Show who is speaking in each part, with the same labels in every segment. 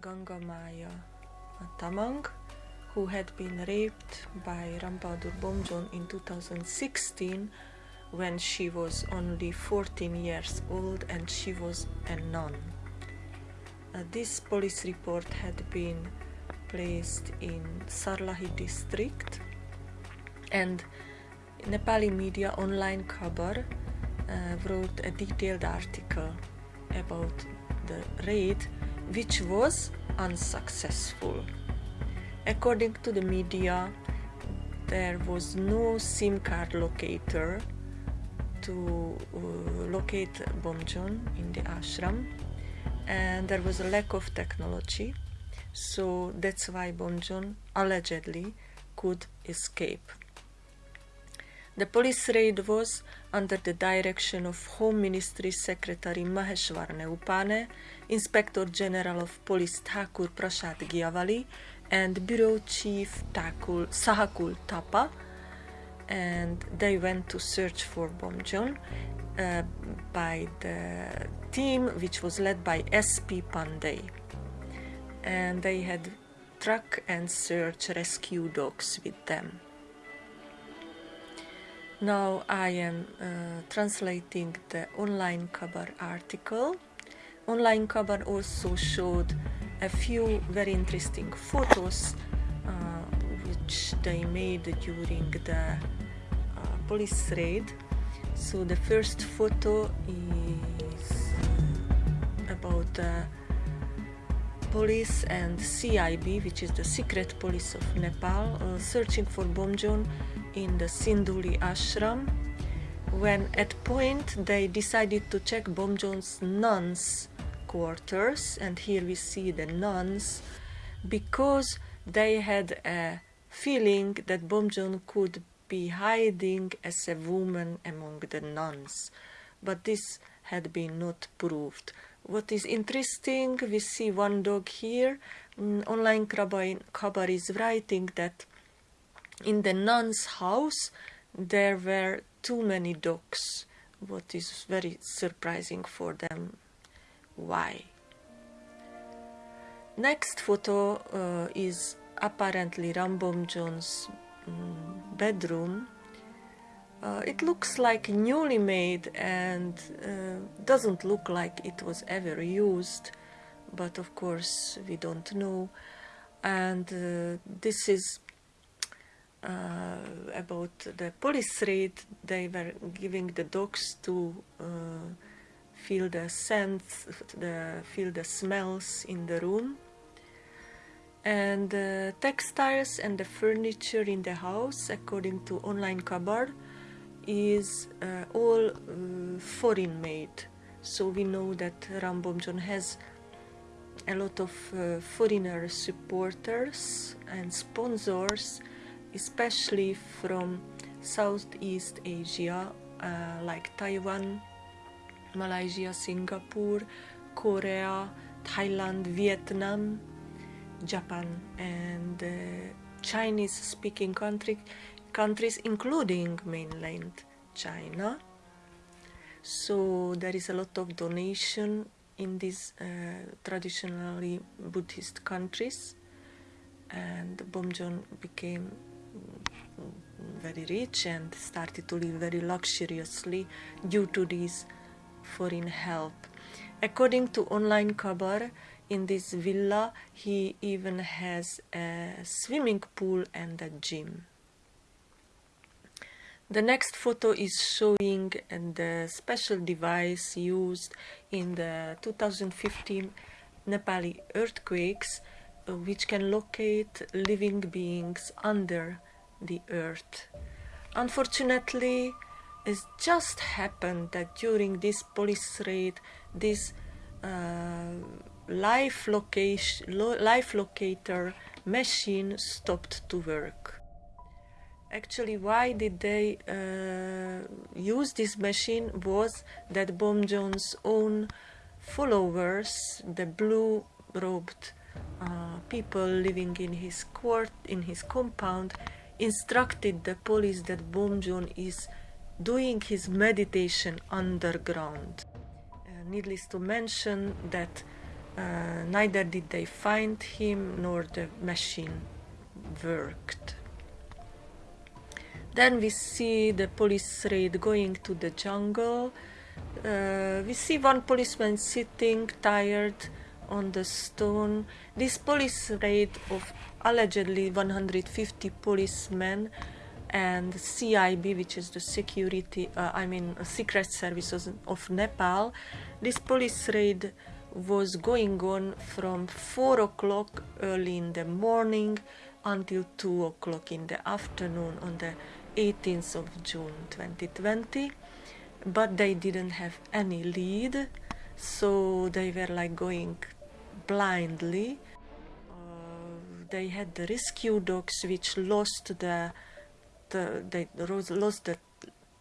Speaker 1: Gangamaya Tamang, who had been raped by Rambadur Bomjon in 2016 when she was only 14 years old and she was a nun. Uh, this police report had been placed in Sarlahi district and Nepali media online Khabar uh, wrote a detailed article about the raid which was unsuccessful. According to the media, there was no SIM card locator to uh, locate Bomjon in the ashram and there was a lack of technology so that's why Bomjon allegedly could escape. The police raid was under the direction of Home Ministry Secretary Maheshwar Neupane, Inspector General of Police Thakur Prasad Gyawali, and Bureau Chief Takul, Sahakul Tapa, and they went to search for Bomjon uh, by the team which was led by SP Pandey. And they had truck and search rescue dogs with them. Now I am uh, translating the online Khabar article. Online Khabar also showed a few very interesting photos uh, which they made during the uh, police raid. So the first photo is about the police and CIB, which is the secret police of Nepal, uh, searching for Bomjon in the Sindhuli ashram when at point they decided to check Bomjon's nuns quarters and here we see the nuns because they had a feeling that Bomjon could be hiding as a woman among the nuns. But this had been not proved. What is interesting we see one dog here. Online Khabar is writing that in the nun's house there were too many dogs. What is very surprising for them. Why? Next photo uh, is apparently Rambomjon's um, bedroom. Uh, it looks like newly made and uh, doesn't look like it was ever used but of course we don't know. And uh, this is about the police raid, they were giving the dogs to uh, feel the scents, the, feel the smells in the room. And the textiles and the furniture in the house, according to online Khabar, is uh, all uh, foreign made. So we know that Rambomjon has a lot of uh, foreigner supporters and sponsors especially from Southeast Asia uh, like Taiwan, Malaysia, Singapore, Korea, Thailand, Vietnam, Japan and uh, Chinese speaking country, countries including mainland China. So there is a lot of donation in these uh, traditionally Buddhist countries and Bomjon became very rich and started to live very luxuriously due to this foreign help. According to online Khabar, in this villa he even has a swimming pool and a gym. The next photo is showing the special device used in the 2015 Nepali earthquakes uh, which can locate living beings under the earth. Unfortunately, it just happened that during this police raid, this uh, life, location, lo life locator machine stopped to work. Actually, why did they uh, use this machine was that Bomjon's own followers, the blue-robed uh, people living in his court, in his compound, instructed the police that Bomjon is doing his meditation underground. Uh, needless to mention that Uh, neither did they find him nor the machine worked. Then we see the police raid going to the jungle. Uh, we see one policeman sitting tired on the stone. This police raid of allegedly 150 policemen and CIB, which is the security, uh, I mean, secret services of Nepal. This police raid was going on from 4 o'clock early in the morning until 2 o'clock in the afternoon on the 18th of June 2020 but they didn't have any lead so they were like going blindly. Uh, they had the rescue dogs which lost the, the they lost the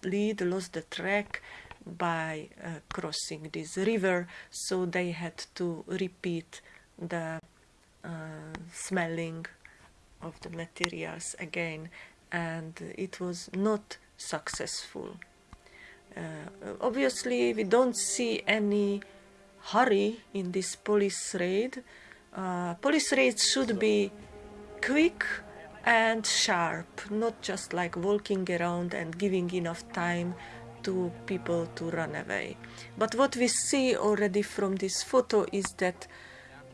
Speaker 1: lead lost the track by uh, crossing this river. So they had to repeat the uh, smelling of the materials again. And it was not successful. Uh, obviously we don't see any hurry in this police raid. Uh, police raids should be quick and sharp, not just like walking around and giving enough time to people to run away. But what we see already from this photo is that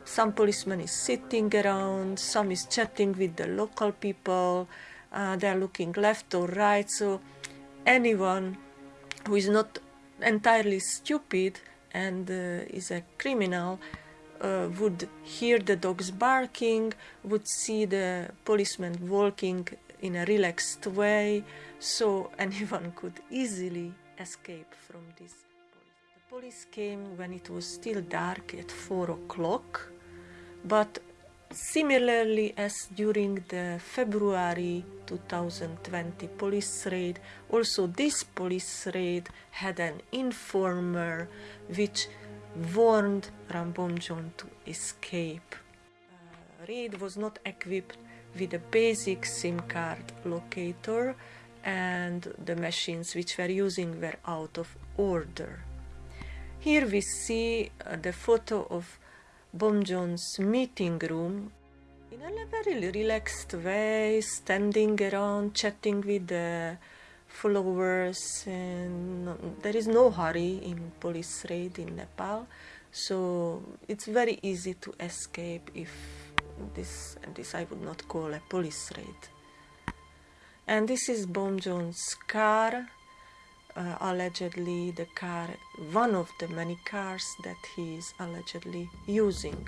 Speaker 1: some policeman is sitting around, some is chatting with the local people, uh, they're looking left or right, so anyone who is not entirely stupid and uh, is a criminal uh, would hear the dogs barking, would see the policeman walking in a relaxed way, so anyone could easily escape from this. The police came when it was still dark at 4 o'clock, but Similarly as during the February 2020 police raid, also this police raid had an informer which warned Rambomjon to escape. Uh, raid was not equipped with a basic SIM card locator and the machines which were using were out of order. Here we see uh, the photo of Bomjon's meeting room in a very relaxed way, standing around, chatting with the followers, and there is no hurry in police raid in Nepal, so it's very easy to escape if this, and this I would not call a police raid. And this is Bomjon's car, uh, allegedly the car, one of the many cars that he is allegedly using.